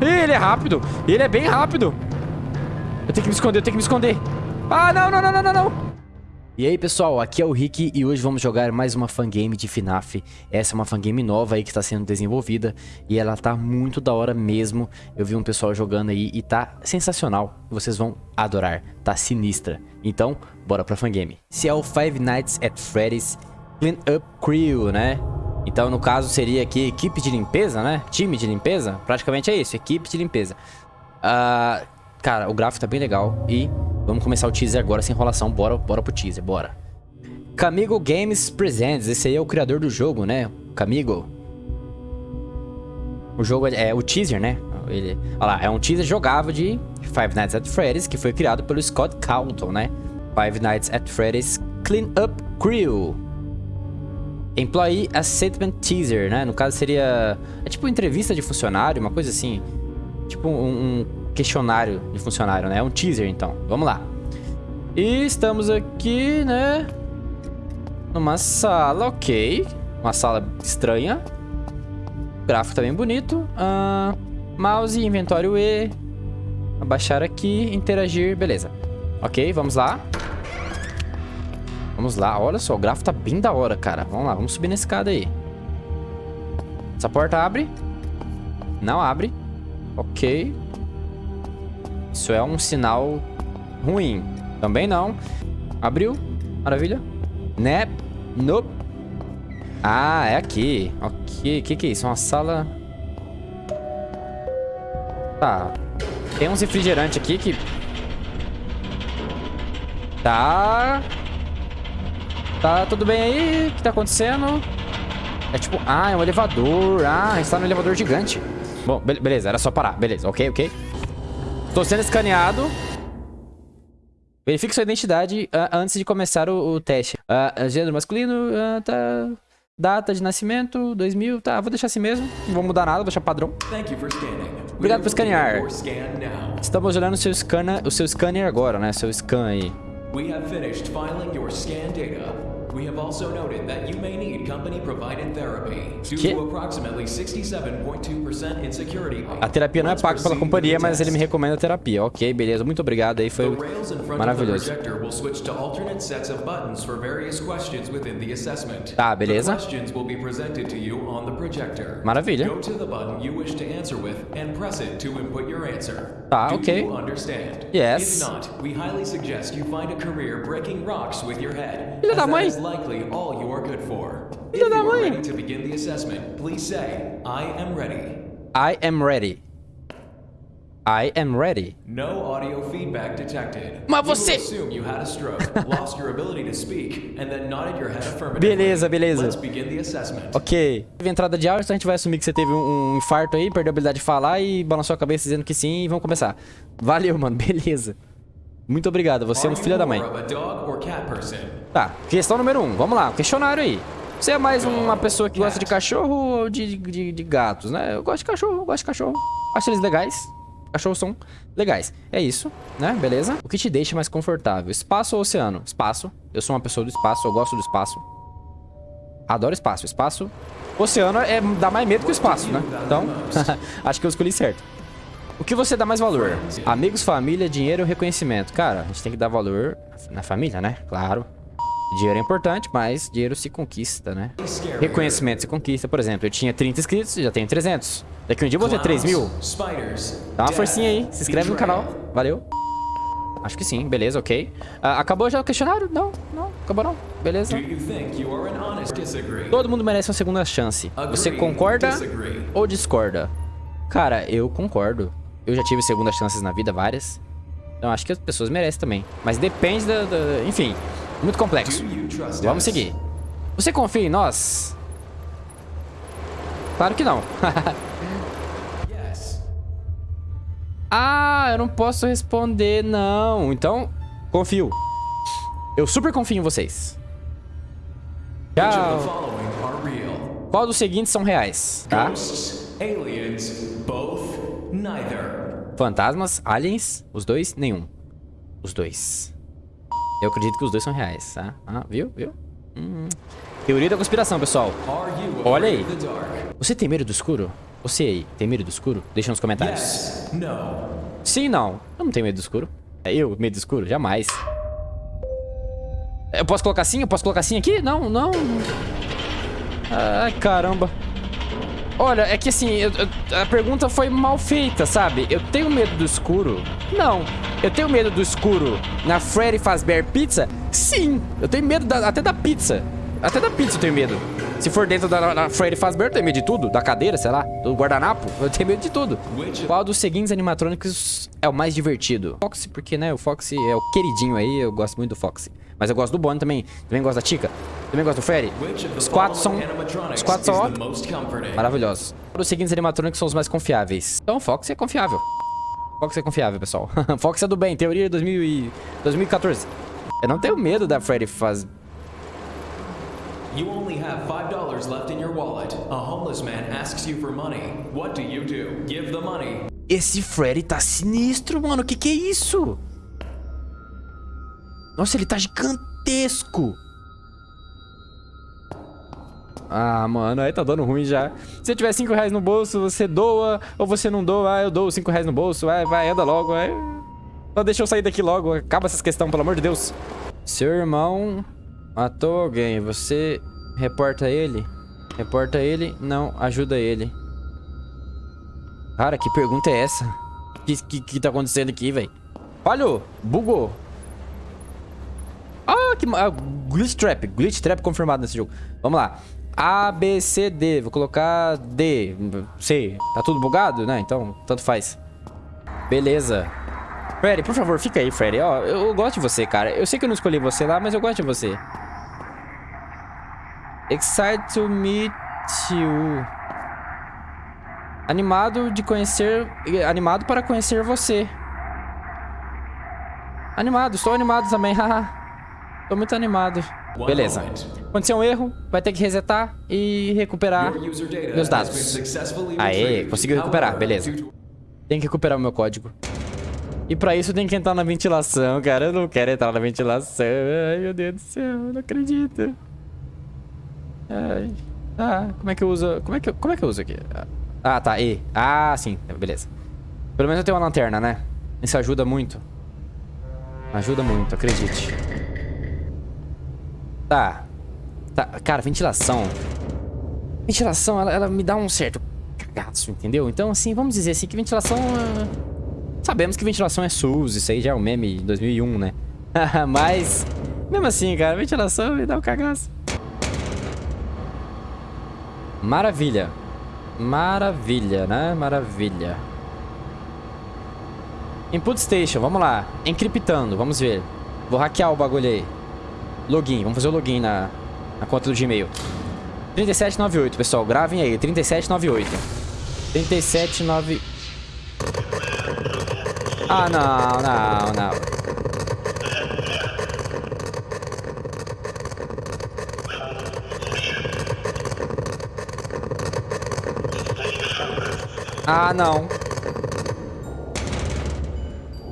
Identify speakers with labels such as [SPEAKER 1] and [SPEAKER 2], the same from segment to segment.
[SPEAKER 1] Ih, ele é rápido. Ele é bem rápido. Eu tenho que me esconder, eu tenho que me esconder. Ah, não, não, não, não, não, não. E aí pessoal, aqui é o Rick e hoje vamos jogar mais uma fangame de FNAF Essa é uma fangame nova aí que está sendo desenvolvida E ela tá muito da hora mesmo Eu vi um pessoal jogando aí e tá sensacional Vocês vão adorar, tá sinistra Então, bora pra fangame Se é o Five Nights at Freddy's Clean Up Crew, né? Então no caso seria aqui equipe de limpeza, né? Time de limpeza, praticamente é isso, equipe de limpeza uh, Cara, o gráfico tá bem legal e Vamos começar o teaser agora sem enrolação. Bora, bora pro teaser, bora. Camigo Games Presents. Esse aí é o criador do jogo, né? Camigo. O jogo é, é o teaser, né? Ele, olha lá, é um teaser jogável de Five Nights at Freddy's, que foi criado pelo Scott Calton, né? Five Nights at Freddy's Clean Up Crew. Employee Assessment Teaser, né? No caso seria... É tipo entrevista de funcionário, uma coisa assim. Tipo um, um questionário de funcionário, né? É um teaser, então. Vamos lá. E estamos aqui, né? Numa sala, ok. Uma sala estranha. O gráfico tá bem bonito. Uh, mouse, inventório E. Abaixar aqui, interagir, beleza. Ok, vamos lá. Vamos lá, olha só, o gráfico tá bem da hora, cara. Vamos lá, vamos subir na escada aí. Essa porta abre. Não abre. Ok. Isso é um sinal ruim. Também não. Abriu. Maravilha. Né? Nope. Ah, é aqui. Ok. O que, que é isso? Uma sala... Tá. Tem uns refrigerantes aqui que... Tá... Tá tudo bem aí? O que tá acontecendo? É tipo... Ah, é um elevador. Ah, a gente tá no elevador gigante. Bom, be beleza. Era só parar. Beleza. Ok, ok. Tô sendo escaneado. Verifique sua identidade uh, antes de começar o, o teste. Uh, gênero masculino, uh, tá... Data de nascimento, 2000, tá, vou deixar assim mesmo. Não vou mudar nada, vou deixar padrão. Obrigado por escanear. Estamos olhando o seu, scanner, o seu scanner agora, né? Seu scan aí. We have finished filing your scan data. We have also noted that you may need company-provided therapy due que? to approximately 67.2% insecurity A terapia não é paga pela companhia, mas ele me recomenda a terapia. Ok, beleza. Muito obrigado aí, foi maravilhoso. Tá, beleza. Maravilha. Tá, ok. Yes. Filha da mãe likely all you are good for. If you are ready to begin the assessment, please say, I am ready. I am ready. I am ready. No audio feedback detected. Mas você... assume you had a stroke, lost your ability to speak, and then nodded your head affirmatively. Beleza, beleza. Let's begin the assessment. Ok. Teve entrada de áudio, então a gente vai assumir que você teve um, um infarto aí, perdeu a habilidade de falar e balançou a cabeça dizendo que sim e vamos começar. Valeu, mano. Beleza. Muito obrigado, você é um filho da mãe. Tá, questão número 1, um. vamos lá, questionário aí. Você é mais uma pessoa que gosta de cachorro ou de, de, de gatos, né? Eu gosto de cachorro, eu gosto de cachorro. Acho eles legais. Cachorros são legais. É isso, né? Beleza? O que te deixa mais confortável? Espaço ou oceano? Espaço. Eu sou uma pessoa do espaço, eu gosto do espaço. Adoro espaço. Espaço... Oceano é, dá mais medo que o espaço, né? Então, acho que eu escolhi certo. O que você dá mais valor? Amigos, família, dinheiro ou reconhecimento? Cara, a gente tem que dar valor na família, né? Claro. Dinheiro é importante, mas dinheiro se conquista, né? Reconhecimento se conquista. Por exemplo, eu tinha 30 inscritos, já tenho 300. Daqui um dia eu vou ter 3 mil. Dá uma forcinha aí, se inscreve no canal. Valeu. Acho que sim, beleza, ok. Uh, acabou já o questionário? Não, não, acabou não. Beleza. Todo mundo merece uma segunda chance. Você concorda ou discorda? Cara, eu concordo. Eu já tive segundas chances na vida, várias. Então acho que as pessoas merecem também. Mas depende da... da enfim, muito complexo. Vamos seguir. Você confia em nós? Claro que não. ah, eu não posso responder, não. Então, confio. Eu super confio em vocês. Tchau. Qual dos seguintes são reais? Tá? Aliens, both Neither. Fantasmas, aliens, os dois, nenhum. Os dois. Eu acredito que os dois são reais, tá? Ah, viu? Viu? Hum. Teoria da conspiração, pessoal. Olha aí. Você tem medo do escuro? Você aí, tem medo do escuro? Deixa nos comentários. Yes, no. Sim, não. Eu não tenho medo do escuro. É eu, medo do escuro? Jamais. Eu posso colocar assim? Eu posso colocar assim aqui? Não, não. Ai, caramba. Olha, é que assim, eu, eu, a pergunta foi mal feita, sabe? Eu tenho medo do escuro? Não. Eu tenho medo do escuro na Freddy Fazbear Pizza? Sim. Eu tenho medo da, até da pizza. Até da pizza eu tenho medo. Se for dentro da, da Freddy Fazbear, eu tenho medo de tudo. Da cadeira, sei lá, do guardanapo. Eu tenho medo de tudo. Qual dos seguintes animatrônicos é o mais divertido? Foxy, porque, né, o Foxy é o queridinho aí. Eu gosto muito do Foxy. Mas eu gosto do Bonnie também. Também gosto da Chica. Também gosto do Freddy. Os quatro são... Os quatro são, ó, maravilhosos. Os seguintes animatrônicos são os mais confiáveis. Então, Fox é confiável. Fox é confiável, pessoal. Fox é do bem. Teoria de 2000 e... 2014. Eu não tenho medo da Freddy faz... You only have $5 left in your wallet. A homeless man asks you for money. What do you do? Give the money. Esse Freddy tá sinistro, mano. Que que é isso? Nossa, ele tá gigantesco. Ah, mano, aí tá dando ruim já. Se tiver 5 reais no bolso, você doa ou você não doa. Ah, eu dou 5 reais no bolso. Vai, vai, anda logo. Vai. Só deixa eu sair daqui logo. Acaba essas questões, pelo amor de Deus. Seu irmão matou alguém. Você reporta ele? Reporta ele? Não, ajuda ele. Cara, que pergunta é essa? O que, que, que tá acontecendo aqui, velho? Falhou! Bugou! Ah, que... Ah, glitch Trap. Glitch Trap confirmado nesse jogo. Vamos lá. A, B, C, D. Vou colocar D. C. Tá tudo bugado? Né? Então, tanto faz. Beleza. Freddy, por favor, fica aí, Freddy. Ó, eu gosto de você, cara. Eu sei que eu não escolhi você lá, mas eu gosto de você. Excited to meet you. Animado de conhecer... Animado para conhecer você. Animado, estou animado também, haha. Tô muito animado. Beleza. Aconteceu um erro, vai ter que resetar e recuperar meus dados. Aê, conseguiu recuperar, beleza. Tem que recuperar o meu código. E pra isso tem que entrar na ventilação, cara. Eu não quero entrar na ventilação. Ai, meu Deus do céu, eu não acredito. Ah, como é que eu uso... Como é que eu, como é que eu uso aqui? Ah, tá, E. Ah, sim, beleza. Pelo menos eu tenho uma lanterna, né? Isso ajuda muito. Ajuda muito, acredite. Tá. Tá. Cara, ventilação. Ventilação, ela, ela me dá um certo cagaço, entendeu? Então, assim, vamos dizer assim que ventilação... Uh... Sabemos que ventilação é SUS, isso aí já é um meme de 2001, né? Mas, mesmo assim, cara, ventilação me dá um cagaço. Maravilha. Maravilha, né? Maravilha. Input Station, vamos lá. Encriptando, vamos ver. Vou hackear o bagulho aí. Login, vamos fazer o login na, na conta do Gmail. 3798, pessoal, gravem aí, 3798. 379... Ah, não, não, não. Ah, não.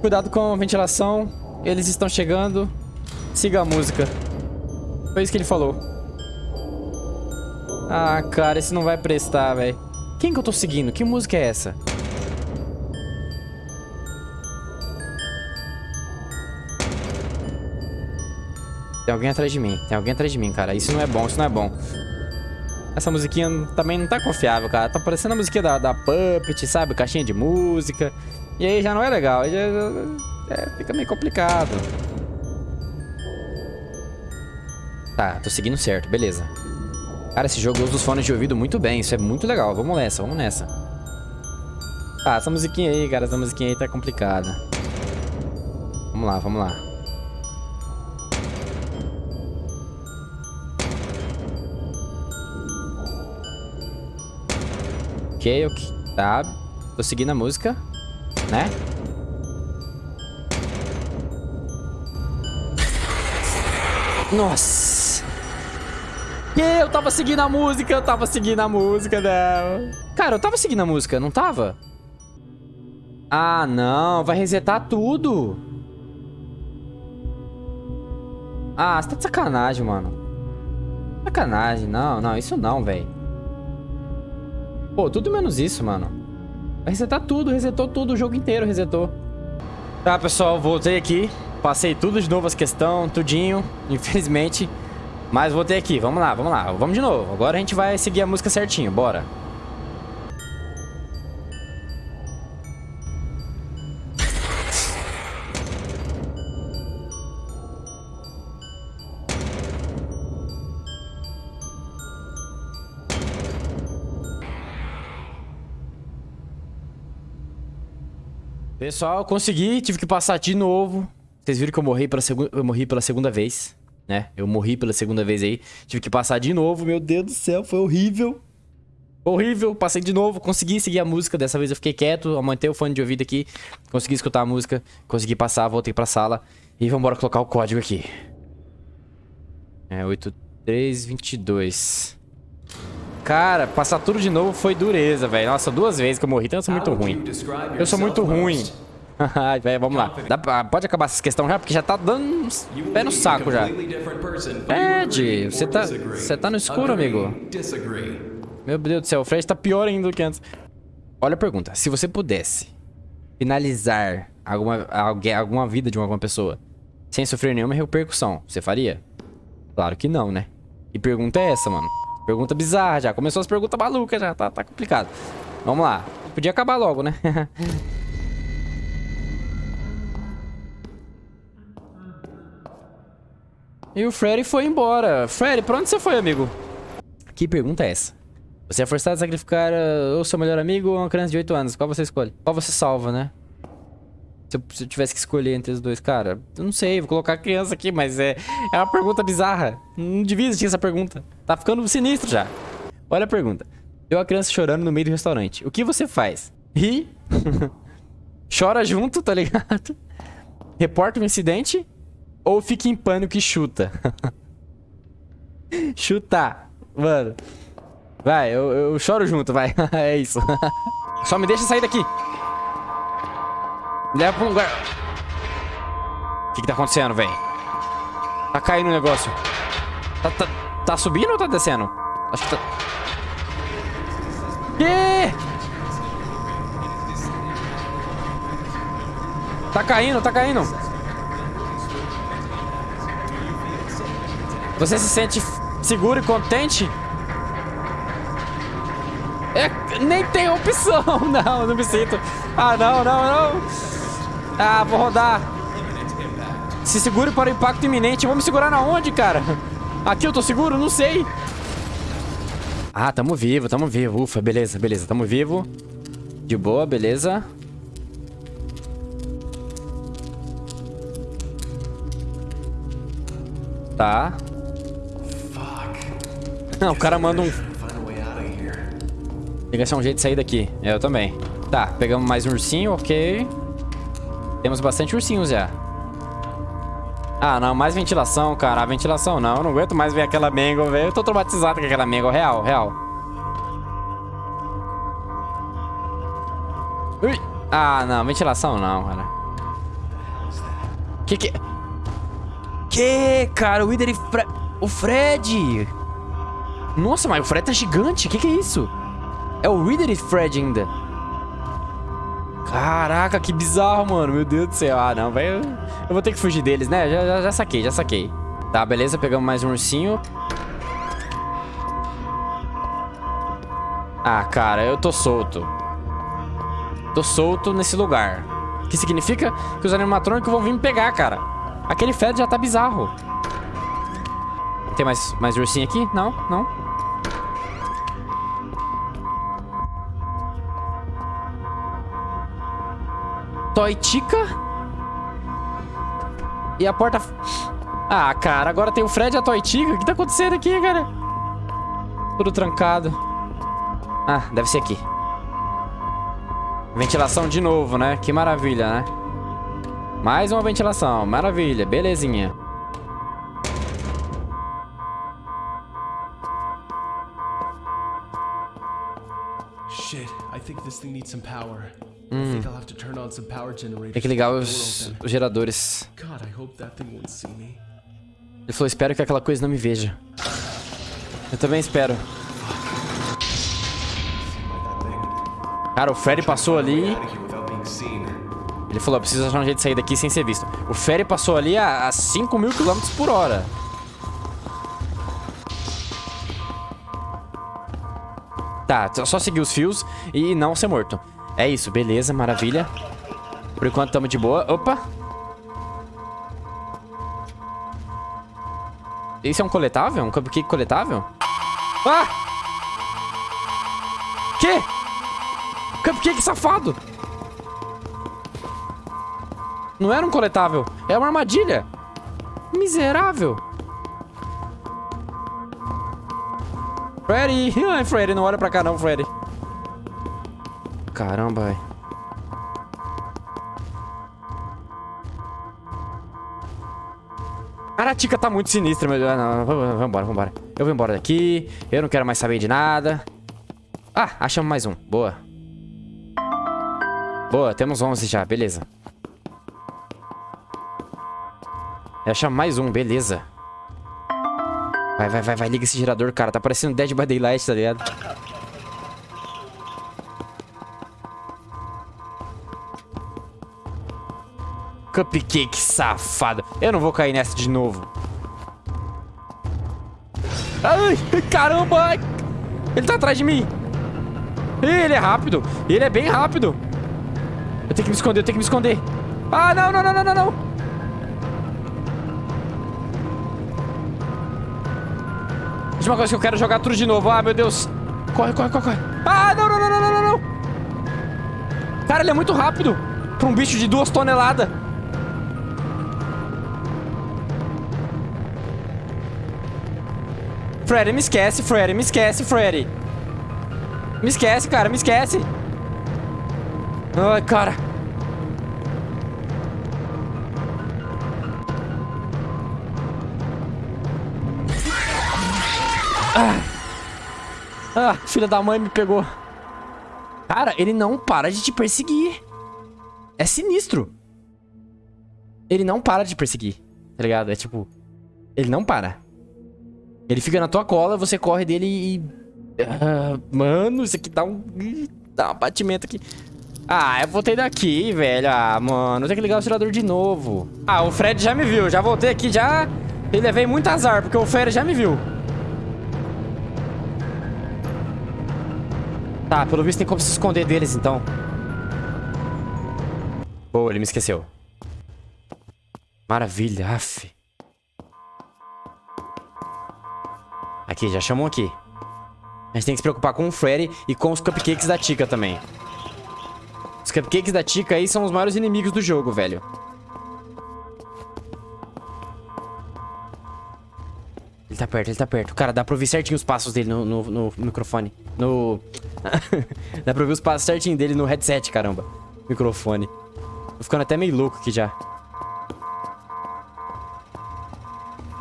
[SPEAKER 1] Cuidado com a ventilação. Eles estão chegando. Siga a música. Foi isso que ele falou. Ah, cara, esse não vai prestar, velho. Quem que eu tô seguindo? Que música é essa? Tem alguém atrás de mim. Tem alguém atrás de mim, cara. Isso não é bom, isso não é bom. Essa musiquinha também não tá confiável, cara. Tá parecendo a musiquinha da, da Puppet, sabe? Caixinha de música. E aí já não é legal. Já, é, fica meio complicado. Tá, tô seguindo certo, beleza. Cara, esse jogo usa os fones de ouvido muito bem, isso é muito legal. Vamos nessa, vamos nessa. Tá, essa musiquinha aí, cara, essa musiquinha aí tá complicada. Vamos lá, vamos lá. Ok, ok. Tá, tô seguindo a música, né? Nossa! Eu tava seguindo a música, eu tava seguindo a música dela. Cara, eu tava seguindo a música, não tava? Ah, não. Vai resetar tudo. Ah, você tá de sacanagem, mano. Sacanagem. Não, não. Isso não, velho. Pô, tudo menos isso, mano. Vai resetar tudo, resetou tudo, o jogo inteiro resetou. Tá, pessoal, voltei aqui. Passei tudo de novo as questões, tudinho, infelizmente. Mas voltei aqui, vamos lá, vamos lá. Vamos de novo. Agora a gente vai seguir a música certinho, bora. Pessoal, consegui, tive que passar de novo. Vocês viram que eu morri pela, segu eu morri pela segunda vez, né? Eu morri pela segunda vez aí. Tive que passar de novo, meu Deus do céu, foi horrível. Horrível, passei de novo, consegui seguir a música. Dessa vez eu fiquei quieto, aumentei o fone de ouvido aqui. Consegui escutar a música, consegui passar, voltei pra sala. E vamos embora colocar o código aqui. É, 8322. Cara, passar tudo de novo foi dureza, velho. Nossa, duas vezes que eu morri, então eu sou muito ruim. Eu sou muito ruim. velho, vamos lá. Pode acabar essa questão já, porque já tá dando pé no saco já. Ed, você tá, você tá no escuro, amigo. Meu Deus do céu, o Fred tá pior ainda do que antes. Olha a pergunta. Se você pudesse finalizar alguma, alguém, alguma vida de alguma pessoa sem sofrer nenhuma repercussão, você faria? Claro que não, né? E pergunta é essa, mano. Pergunta bizarra já. Começou as perguntas malucas já. Tá, tá complicado. Vamos lá. Podia acabar logo, né? e o Freddy foi embora. Freddy, pra onde você foi, amigo? Que pergunta é essa? Você é forçado a sacrificar uh, o seu melhor amigo ou uma criança de 8 anos? Qual você escolhe? Qual você salva, né? Se eu, se eu, tivesse que escolher entre os dois, cara, eu não sei, vou colocar a criança aqui, mas é, é uma pergunta bizarra. Não devia existir essa pergunta. Tá ficando sinistro já. Olha a pergunta. Deu a criança chorando no meio do restaurante. O que você faz? Ri? Chora junto, tá ligado? Reporta o um incidente? Ou fica em pânico e chuta? Chutar. Mano. Vai, eu, eu choro junto, vai. é isso. Só me deixa sair daqui. Leva pra um lugar. O que que tá acontecendo, velho? Tá caindo o negócio. Tá, tá, tá subindo ou tá descendo? Acho que tá... Que? Tá caindo, tá caindo. Você se sente seguro e contente? É, nem tem opção. Não, não me sinto. Ah, não, não, não. Ah, vou rodar. Se segure para o impacto iminente. Vou me segurar na onde, cara? Aqui eu tô seguro? Não sei. Ah, tamo vivo, tamo vivo. Ufa, beleza, beleza. Tamo vivo. De boa, beleza. Tá. Não, o cara manda um... Tem que achar um jeito de sair daqui. Eu também. Tá, pegamos mais um ursinho, ok. Temos bastante ursinhos já. Ah, não, mais ventilação, cara. A ventilação não, eu não aguento mais ver aquela mango, velho. Eu tô traumatizado com aquela mango, real, real. Ui. Ah, não, ventilação não, cara. Que que... Que, cara, o Wither e Fre... O Fred! Nossa, mas o Fred tá gigante, que que é isso? É o Wither e Fred ainda. Caraca, que bizarro, mano. Meu Deus do céu. Ah, não, vai. Eu vou ter que fugir deles, né? Já, já, já saquei, já saquei. Tá, beleza. Pegamos mais um ursinho. Ah, cara, eu tô solto. Tô solto nesse lugar. O que significa? Que os animatrônicos vão vir me pegar, cara. Aquele Fed já tá bizarro. Tem mais, mais ursinho aqui? Não, não. Toitica. E a porta... Ah, cara, agora tem o Fred e a Toitica. O que tá acontecendo aqui, cara? Tudo trancado. Ah, deve ser aqui. Ventilação de novo, né? Que maravilha, né? Mais uma ventilação. Maravilha. Belezinha. Think this thing needs some power. Hum. Tem que ligar os, os geradores. Ele falou, espero que aquela coisa não me veja. Eu também espero. Cara, o Freddy passou ali... Ele falou, preciso achar um jeito de sair daqui sem ser visto. O Freddy passou ali a, a 5 mil quilômetros por hora. Tá, só seguir os fios e não ser morto. É isso, beleza, maravilha. Por enquanto estamos de boa. Opa! Esse é um coletável? Um cupcake coletável? Ah! Que? Cupcake safado! Não era um coletável. É uma armadilha. Miserável. Freddy. Ai, Freddy, não olha pra cá não, Freddy. Caramba, velho. Cara, a Tica tá muito sinistra, meu Deus. Não, vamos embora, vamos embora. Eu vou embora daqui. Eu não quero mais saber de nada. Ah, achamos mais um. Boa. Boa, temos 11 já. Beleza. Achamos mais um. Beleza. Vai, vai, vai, vai. Liga esse gerador, cara. Tá parecendo Dead by Daylight, tá ligado? Cupcake safado. Eu não vou cair nessa de novo. Ai, caramba. Ele tá atrás de mim. Ele é rápido. Ele é bem rápido. Eu tenho que me esconder, eu tenho que me esconder. Ah, não, não, não, não, não, não. Última coisa que eu quero jogar tudo de novo. Ah, meu Deus. Corre, corre, corre, corre. Ah, não, não, não, não, não, não. Cara, ele é muito rápido. Pra um bicho de duas toneladas. Freddy, me esquece, Freddy, me esquece, Freddy. Me esquece, cara, me esquece. Ai, cara. Ah. ah, filha da mãe me pegou. Cara, ele não para de te perseguir. É sinistro. Ele não para de perseguir, tá ligado? É tipo... Ele não para. Ele fica na tua cola, você corre dele e... Ah, mano, isso aqui dá um... Dá um batimento aqui. Ah, eu voltei daqui, velho. Ah, mano, tem que ligar o tirador de novo. Ah, o Fred já me viu. Já voltei aqui, já... E levei muito azar, porque o Fred já me viu. Tá, pelo visto tem como se esconder deles, então. Boa, ele me esqueceu. Maravilha, af. Aqui, já chamam aqui. A gente tem que se preocupar com o Freddy e com os cupcakes da Tika também. Os cupcakes da Tika aí são os maiores inimigos do jogo, velho. Ele tá perto, ele tá perto. Cara, dá pra ouvir certinho os passos dele no, no, no microfone. No... dá pra ouvir os passos certinho dele no headset, caramba. Microfone. Tô ficando até meio louco aqui já.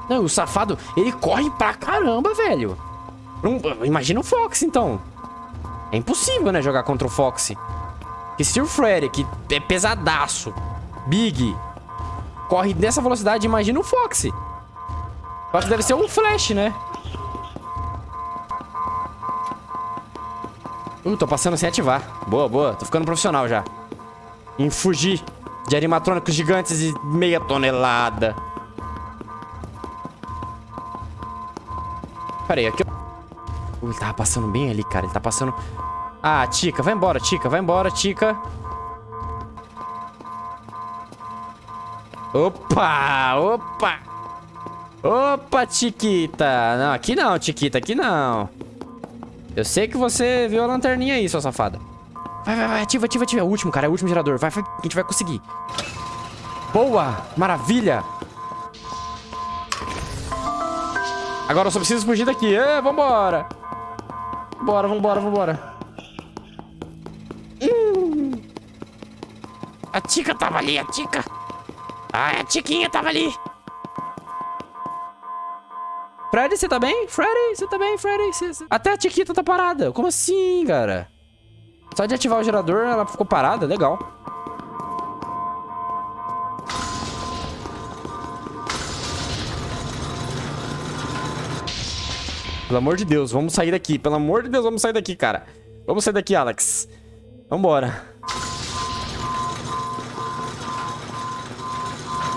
[SPEAKER 1] Não, o safado, ele corre pra caramba, velho. imagina o Fox, então. É impossível, né, jogar contra o Fox. Porque se o Freddy, que é pesadaço, big, corre nessa velocidade, imagina o Fox. O Fox deve ser um Flash, né? Uh, tô passando sem ativar. Boa, boa. Tô ficando profissional já. Em fugir de animatrônicos gigantes de meia tonelada. Pera aí, aqui... Uh, ele tava passando bem ali, cara. Ele tá passando... Ah, Tica, vai embora, Tica. Vai embora, Tica. Opa, opa. Opa, Chiquita. Não, aqui não, Chiquita, aqui não. Eu sei que você viu a lanterninha aí, sua safada. Vai, vai, vai, ativa, ativa, ativa. É o último, cara, é o último gerador. Vai, vai, a gente vai conseguir. Boa, maravilha. Agora eu só preciso fugir daqui. É, vambora. Bora, vambora, vambora. Hum. A Tica tava ali, a Tica. Ah, a Tiquinha tava ali. Freddy, você tá bem? Freddy, você tá bem, Freddy? Cê... Até a Tiquita tá parada. Como assim, cara? Só de ativar o gerador, ela ficou parada. Legal. Pelo amor de Deus, vamos sair daqui. Pelo amor de Deus, vamos sair daqui, cara. Vamos sair daqui, Alex. Vambora.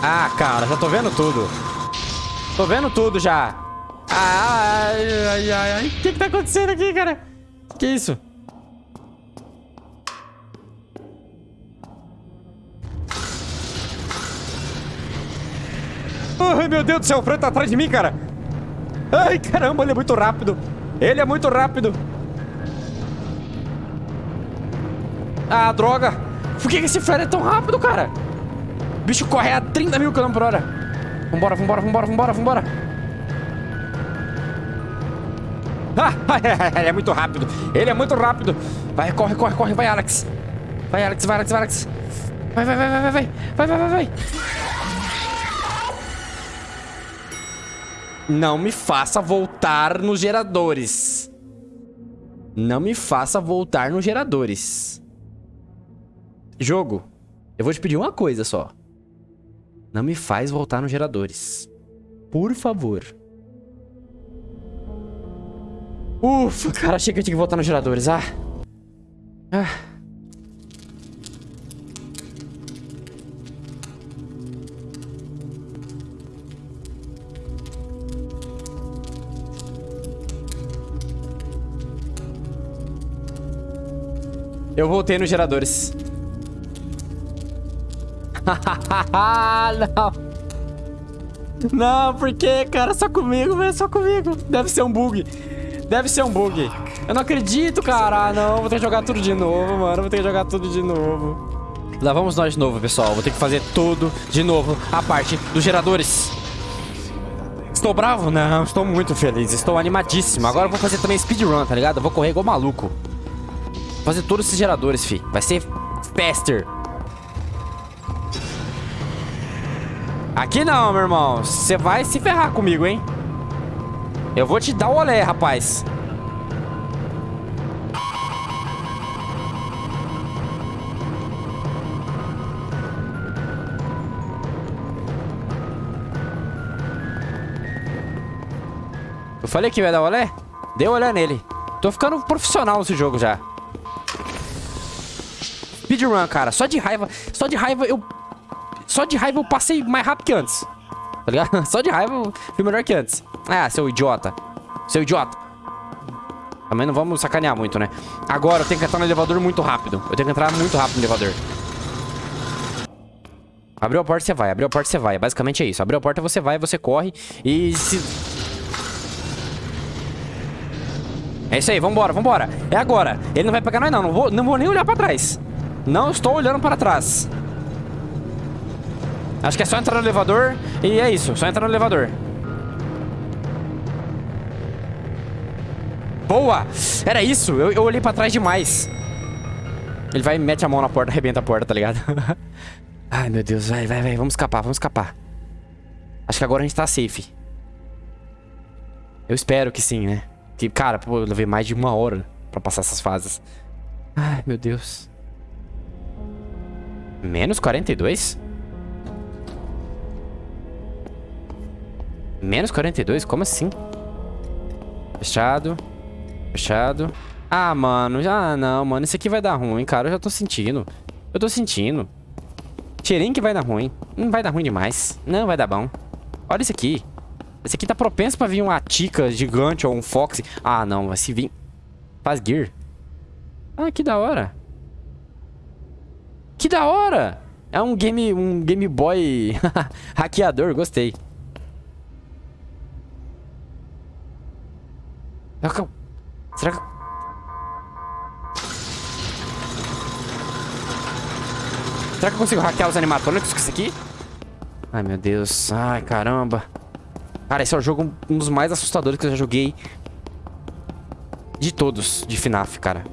[SPEAKER 1] Ah, cara, já tô vendo tudo. Tô vendo tudo já. Ai, ai, ai, ai. O que que tá acontecendo aqui, cara? Que isso? Ai, meu Deus do céu, o Fran tá atrás de mim, cara. Ai, caramba, ele é muito rápido. Ele é muito rápido. Ah, droga. Por que esse Fran é tão rápido, cara? O bicho corre a 30 mil km por hora. Vambora, vambora, vambora, vambora, vambora. ele é muito rápido. Ele é muito rápido. Vai, corre, corre, corre. Vai, Alex. Vai, Alex, vai, Alex, vai, Alex. Vai, vai, vai, vai, vai, vai. Vai, vai, vai. Não me faça voltar nos geradores. Não me faça voltar nos geradores. Jogo, eu vou te pedir uma coisa só. Não me faz voltar nos geradores. Por favor. Ufa, cara, achei que eu tinha que voltar nos geradores. Ah. Ah. Eu voltei nos geradores. não. Não, por que, cara? Só comigo, velho. Só comigo. Deve ser um bug. Deve ser um bug. Eu não acredito, cara. Ah, não. Vou ter que jogar tudo de novo, mano. Vou ter que jogar tudo de novo. Lá vamos nós de novo, pessoal. Vou ter que fazer tudo de novo. A parte dos geradores. Estou bravo? Não, estou muito feliz. Estou animadíssimo. Agora eu vou fazer também speedrun, tá ligado? Eu vou correr igual maluco fazer todos esses geradores, fi. Vai ser faster. Aqui não, meu irmão. Você vai se ferrar comigo, hein? Eu vou te dar o olé, rapaz. Eu falei que ia dar olé? Deu olé nele. Tô ficando profissional nesse jogo já. Speedrun, cara. Só de raiva. Só de raiva eu... Só de raiva eu passei mais rápido que antes. Tá ligado? Só de raiva eu fui melhor que antes. Ah, seu idiota. Seu idiota. Também não vamos sacanear muito, né? Agora eu tenho que entrar no elevador muito rápido. Eu tenho que entrar muito rápido no elevador. Abriu a porta, você vai. Abriu a porta, você vai. Basicamente é isso. Abriu a porta, você vai, você corre. E se... É isso aí, vambora, vambora. É agora. Ele não vai pegar nós, não. Não vou, não vou nem olhar pra trás. Não estou olhando para trás. Acho que é só entrar no elevador e é isso. Só entrar no elevador. Boa! Era isso. Eu, eu olhei pra trás demais. Ele vai mete a mão na porta, arrebenta a porta, tá ligado? Ai, meu Deus. Vai, vai, vai. Vamos escapar, vamos escapar. Acho que agora a gente tá safe. Eu espero que sim, né? Que, cara, pô, eu levei mais de uma hora pra passar essas fases. Ai, meu Deus. Menos 42? Menos 42? Como assim? Fechado. Fechado. Ah, mano. Já não, mano. Isso aqui vai dar ruim, cara. Eu já tô sentindo. Eu tô sentindo. Cheirinho que vai dar ruim. Não vai dar ruim demais. Não vai dar bom. Olha isso aqui. Esse aqui tá propenso pra vir uma tica gigante ou um fox. Ah, não. Se vir... Faz gear. Ah, que da hora. Que da hora! É um game, um Game Boy hackeador, gostei. Será que... Será que eu consigo hackear os animatrônicos com isso aqui? Ai, meu Deus. Ai, caramba. Cara, esse é o jogo um dos mais assustadores que eu já joguei. De todos, de FNAF, cara.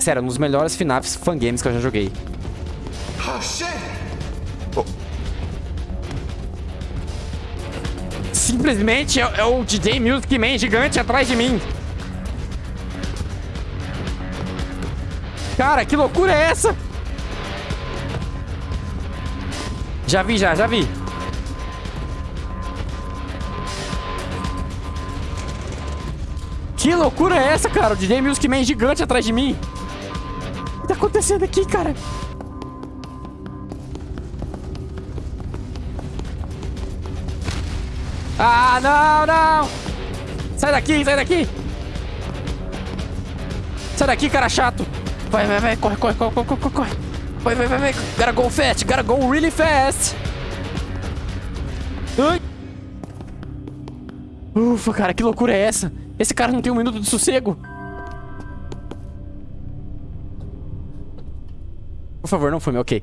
[SPEAKER 1] Sério, um dos melhores FNAFs fangames que eu já joguei. Oh, shit! Simplesmente é, é o DJ Music Man gigante atrás de mim. Cara, que loucura é essa? Já vi, já, já vi. Que loucura é essa, cara? O DJ Music Man gigante atrás de mim. que tá acontecendo aqui, cara? Ah, não, não! Sai daqui, sai daqui! Sai daqui, cara chato! Vai, vai, vai, corre, corre, corre, corre, corre! Vai, vai, vai, vai! Gotta go fast, gotta go really fast! Ai! Ufa, cara, que loucura é essa? Esse cara não tem um minuto de sossego! Por favor, não fume, ok.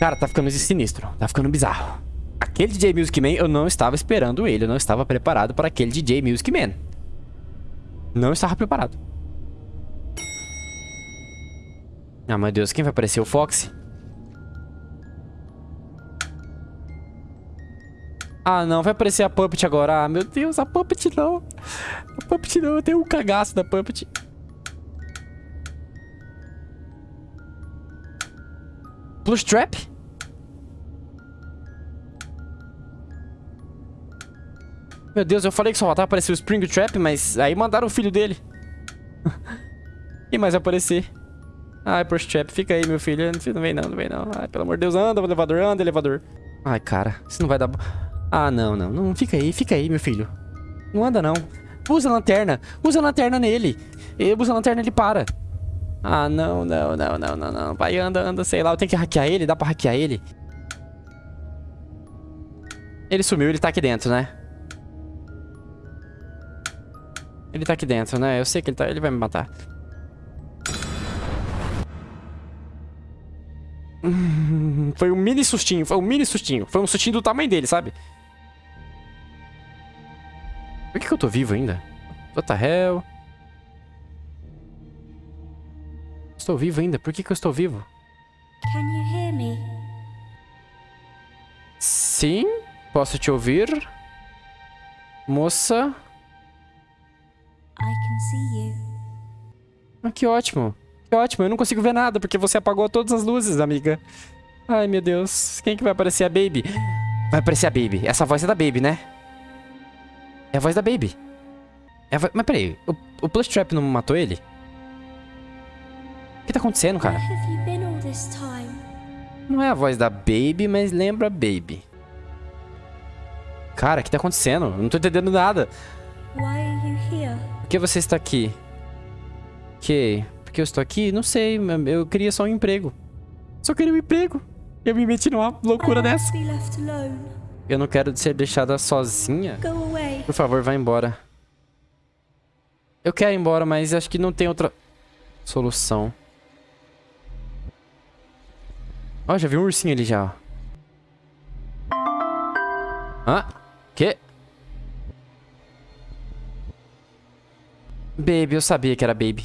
[SPEAKER 1] Cara, tá ficando sinistro. Tá ficando bizarro. Aquele DJ Music Man, eu não estava esperando ele. Eu não estava preparado para aquele DJ Music Man. Não estava preparado. Ah, meu Deus, quem vai aparecer? O Fox? Ah, não, vai aparecer a Puppet agora. Ah, meu Deus, a Puppet não. A Puppet não, eu tenho um cagaço da Puppet. Plus Trap? Meu Deus, eu falei que só faltava aparecer o Spring Trap, mas aí mandaram o filho dele. Quem mais aparecer? Ai, Plus Trap, fica aí, meu filho. Não vem não, não vem não. Ai, pelo amor de Deus, anda, elevador, anda, elevador. Ai, cara, isso não vai dar... Ah, não, não, não, fica aí, fica aí, meu filho. Não anda, não. Usa a lanterna, usa a lanterna nele. Usa a lanterna, ele para. Ah, não, não, não, não, não, não. Vai, anda, anda, sei lá. Eu tenho que hackear ele? Dá pra hackear ele? Ele sumiu, ele tá aqui dentro, né? Ele tá aqui dentro, né? Eu sei que ele tá... Ele vai me matar. foi um mini sustinho, foi um mini sustinho. Foi um sustinho do tamanho dele, sabe? Por que, que eu tô vivo ainda? What the hell? Estou vivo ainda. Por que, que eu estou vivo? Can you hear me? Sim, posso te ouvir. Moça. Ah, que ótimo. Que ótimo. Eu não consigo ver nada porque você apagou todas as luzes, amiga. Ai, meu Deus. Quem que vai aparecer? A Baby. Vai aparecer a Baby. Essa voz é da Baby, né? É a voz da Baby. É vo... Mas peraí, o, o Plush Trap não matou ele? O que tá acontecendo, cara? Não é a voz da Baby, mas lembra Baby. Cara, o que tá acontecendo? Eu não tô entendendo nada. Por que você está aqui? Que? Por que eu estou aqui? Não sei, eu queria só um emprego. Só queria um emprego. Eu me meti numa loucura dessa. Eu não quero ser deixada sozinha. Por favor, vá embora. Eu quero ir embora, mas acho que não tem outra solução. Ó, oh, já vi um ursinho ali já, ó. Hã? Que? Baby, eu sabia que era Baby.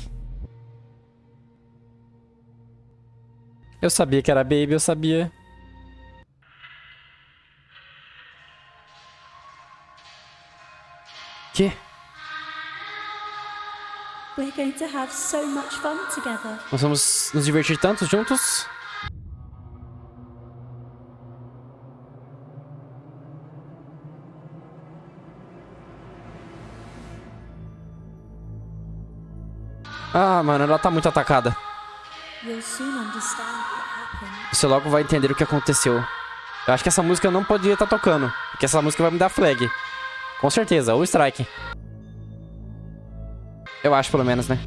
[SPEAKER 1] Eu sabia que era Baby, eu sabia. Que? Nós vamos nos divertir tanto juntos? Ah, mano, ela tá muito atacada. Você logo vai entender o que aconteceu. Eu acho que essa música não poderia estar tá tocando. Porque essa música vai me dar flag. Com certeza, ou strike. Eu acho, pelo menos, né?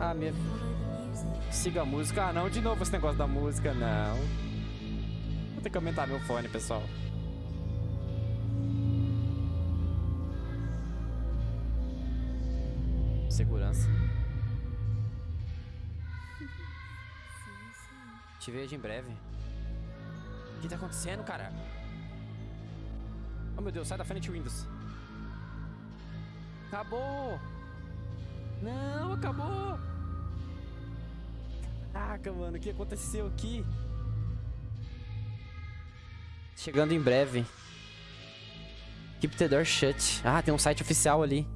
[SPEAKER 1] Ah, minha... Siga a música. Ah, não, de novo esse negócio da música, não. Vou ter que aumentar meu fone, pessoal. Segurança. Te vejo em breve. O que tá acontecendo, cara? Oh, meu Deus, sai da frente, Windows. Acabou! Não, acabou! Caraca, mano, o que aconteceu aqui? Chegando em breve. Keep the door shut. Ah, tem um site oficial ali.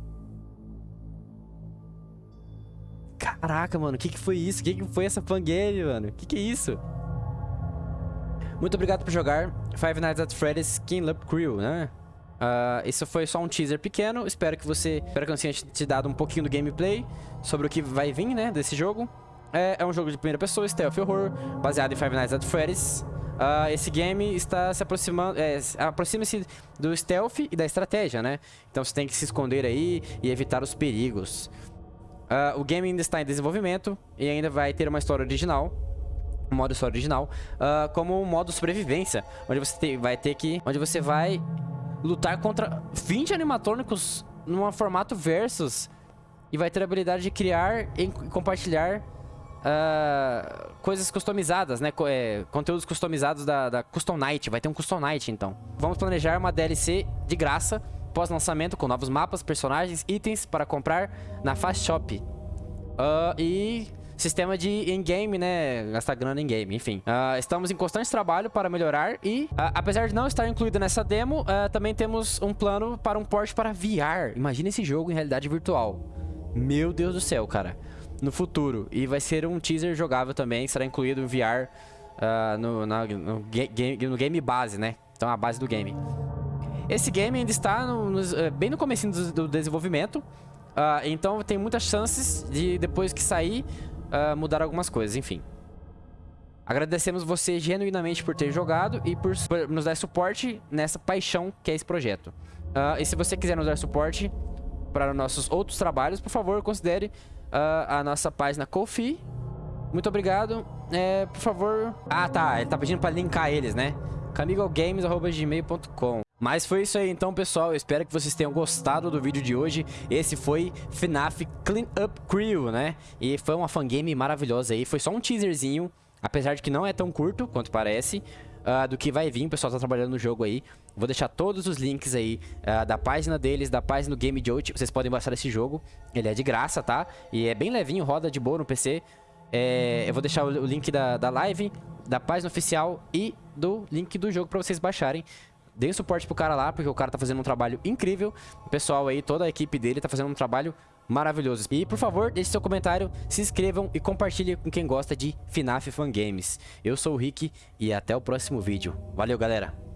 [SPEAKER 1] Caraca, mano, o que, que foi isso? O que, que foi essa fangame, mano? O que, que é isso? Muito obrigado por jogar Five Nights at Freddy's Skin Up Crew, né? Uh, isso foi só um teaser pequeno. Espero que você... Espero que eu tenha te dado um pouquinho do gameplay sobre o que vai vir, né, desse jogo. é, é um jogo de primeira pessoa, stealth horror, baseado em Five Nights at Freddy's. Uh, esse game está se aproximando, é, aproxima-se do stealth e da estratégia, né? Então você tem que se esconder aí e evitar os perigos. Uh, o game ainda está em desenvolvimento e ainda vai ter uma história original, um modo história original, uh, como um modo sobrevivência, onde você te, vai ter que, onde você vai lutar contra 20 animatrônicos num formato versus e vai ter a habilidade de criar e compartilhar uh, coisas customizadas, né? É, conteúdos customizados da, da Custom Night. Vai ter um Custom Night, então. Vamos planejar uma DLC de graça pós-lançamento com novos mapas, personagens, itens para comprar na Fast Shop. Uh, e sistema de in-game, né? Gastar grana in-game, enfim. Uh, estamos em constante trabalho para melhorar e, uh, apesar de não estar incluído nessa demo, uh, também temos um plano para um port para VR. Imagina esse jogo em realidade virtual. Meu Deus do céu, cara no futuro. E vai ser um teaser jogável também, será incluído em VR no, na, no, game, no game base, né? Então a base do game. Esse game ainda está no, no, eh, bem no começo do, do, desenvolvimento. Uh, então tem muitas chances de depois que sair uh, mudar algumas coisas, enfim. Agradecemos você genuinamente por ter jogado e por, por nos dar suporte nessa paixão que é esse projeto. Uh, e se você quiser nos dar suporte para nossos outros trabalhos, por favor, considere a nossa página Kofi. Muito obrigado. É, por favor... Ah, tá. Ele tá pedindo pra linkar eles, né? camigogames.gmail.com Mas foi isso aí então, pessoal. Eu espero que vocês tenham gostado do vídeo de hoje. Esse foi FNAF Clean Up Crew, né? E foi uma fangame maravilhosa aí. Foi só um teaserzinho, apesar de que não é tão curto quanto parece uh, do que vai vir. O pessoal tá trabalhando no jogo aí. Vou deixar todos os links aí uh, da página deles, da página do Game Jolt. Vocês podem baixar esse jogo. Ele é de graça, tá? E é bem levinho, roda de boa no PC. É, eu vou deixar o, link da, da live, da página oficial e do link do jogo pra vocês baixarem. Deem suporte pro cara lá, porque o cara tá fazendo um trabalho incrível. O pessoal aí, toda a equipe dele tá fazendo um trabalho maravilhoso. E, por favor, deixe seu comentário, se inscrevam e compartilhe com quem gosta de FNAF Fan Games. Eu sou o Rick e até o próximo vídeo. Valeu, galera!